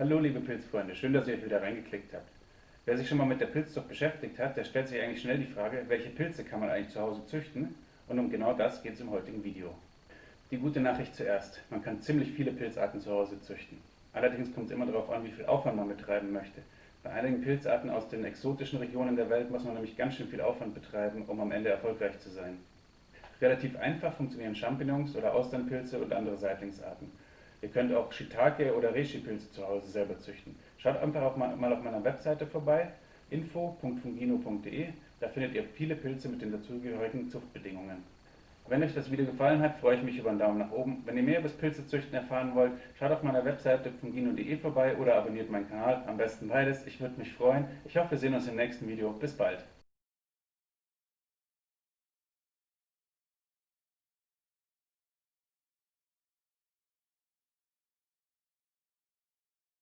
Hallo liebe Pilzfreunde, schön, dass ihr euch wieder reingeklickt habt. Wer sich schon mal mit der Pilzzucht beschäftigt hat, der stellt sich eigentlich schnell die Frage, welche Pilze kann man eigentlich zu Hause züchten? Und um genau das geht es im heutigen Video. Die gute Nachricht zuerst, man kann ziemlich viele Pilzarten zu Hause züchten. Allerdings kommt es immer darauf an, wie viel Aufwand man betreiben möchte. Bei einigen Pilzarten aus den exotischen Regionen der Welt muss man nämlich ganz schön viel Aufwand betreiben, um am Ende erfolgreich zu sein. Relativ einfach funktionieren Champignons oder Austernpilze und andere Seitlingsarten. Ihr könnt auch Shiitake oder Reishi-Pilze zu Hause selber züchten. Schaut einfach auch mal, mal auf meiner Webseite vorbei, info.fungino.de. Da findet ihr viele Pilze mit den dazugehörigen Zuchtbedingungen. Wenn euch das Video gefallen hat, freue ich mich über einen Daumen nach oben. Wenn ihr mehr über das Pilzezüchten erfahren wollt, schaut auf meiner Webseite fungino.de vorbei oder abonniert meinen Kanal. Am besten beides. Ich würde mich freuen. Ich hoffe, wir sehen uns im nächsten Video. Bis bald.